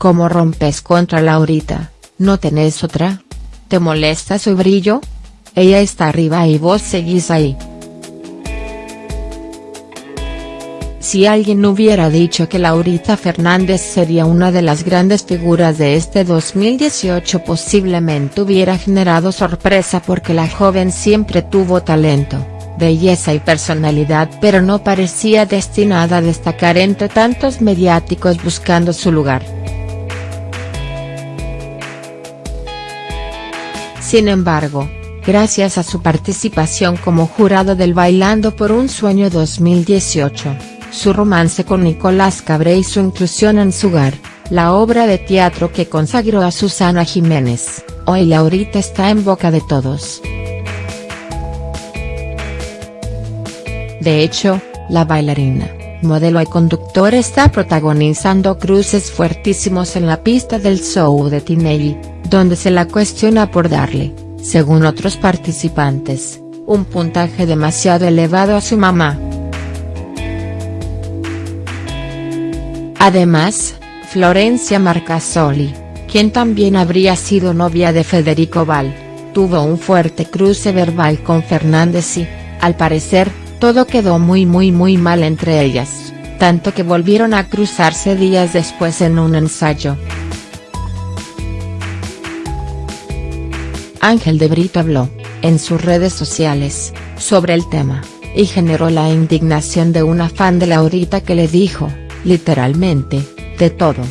¿Cómo rompes contra Laurita? ¿No tenés otra? ¿Te molesta su brillo? Ella está arriba y vos seguís ahí. Si alguien hubiera dicho que Laurita Fernández sería una de las grandes figuras de este 2018 posiblemente hubiera generado sorpresa porque la joven siempre tuvo talento, belleza y personalidad pero no parecía destinada a destacar entre tantos mediáticos buscando su lugar. Sin embargo, gracias a su participación como jurado del Bailando por un Sueño 2018 su romance con Nicolás Cabré y su inclusión en Sugar, la obra de teatro que consagró a Susana Jiménez, hoy Laurita está en boca de todos. De hecho, la bailarina, modelo y conductor está protagonizando cruces fuertísimos en la pista del show de Tinelli, donde se la cuestiona por darle, según otros participantes, un puntaje demasiado elevado a su mamá. Además, Florencia Marcasoli, quien también habría sido novia de Federico Val, tuvo un fuerte cruce verbal con Fernández y, al parecer, todo quedó muy muy muy mal entre ellas, tanto que volvieron a cruzarse días después en un ensayo. Ángel de Brito habló, en sus redes sociales, sobre el tema, y generó la indignación de una fan de Laurita que le dijo, literalmente, de todo.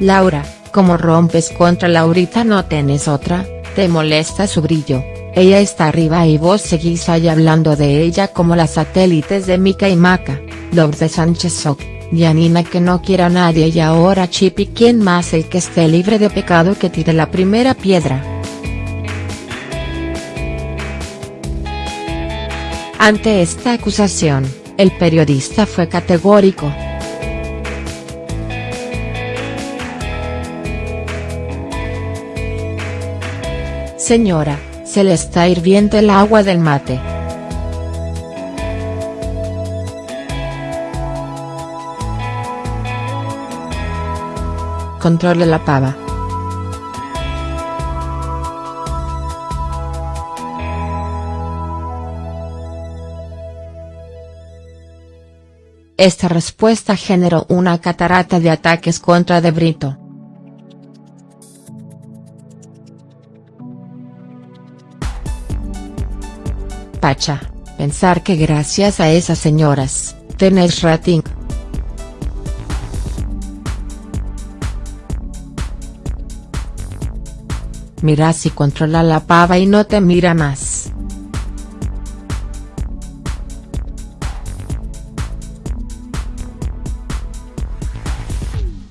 Laura, como rompes contra Laurita no tenés otra, te molesta su brillo, ella está arriba y vos seguís ahí hablando de ella como las satélites de Mica y Maca, de Sánchez Soc, Yanina que no quiera a nadie y ahora Chipi quien más el que esté libre de pecado que tire la primera piedra. Ante esta acusación, el periodista fue categórico. Señora, se le está hirviendo el agua del mate. Controle la pava. Esta respuesta generó una catarata de ataques contra De Brito. Pacha, pensar que gracias a esas señoras, tenés rating. Mira si controla la pava y no te mira más.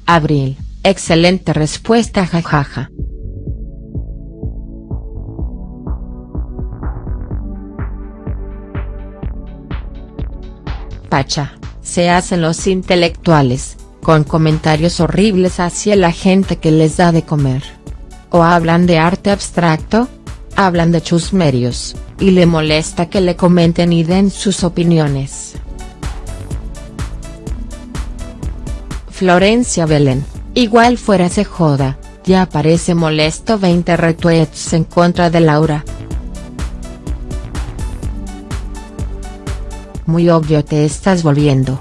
Abril, excelente respuesta jajaja. Pacha, se hacen los intelectuales, con comentarios horribles hacia la gente que les da de comer. O hablan de arte abstracto, hablan de chusmerios, y le molesta que le comenten y den sus opiniones. Florencia Belén, igual fuera se joda, ya parece molesto 20 retweets en contra de Laura. Muy obvio te estás volviendo.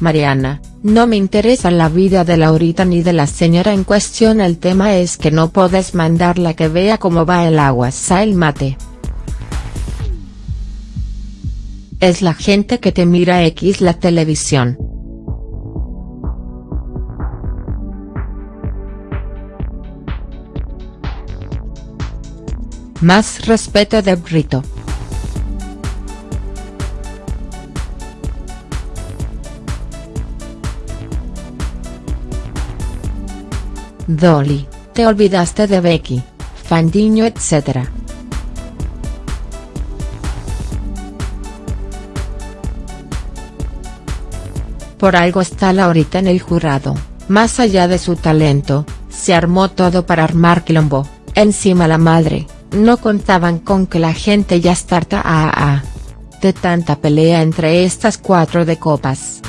Mariana, no me interesa la vida de Laurita ni de la señora en cuestión el tema es que no podés mandarla que vea cómo va el agua el mate. Es la gente que te mira X la televisión. Más respeto de Brito. Dolly, te olvidaste de Becky, Fandiño etc. Por algo está Laurita en el jurado, más allá de su talento, se armó todo para armar quilombo, encima la madre, no contaban con que la gente ya estarta a, a de tanta pelea entre estas cuatro de copas.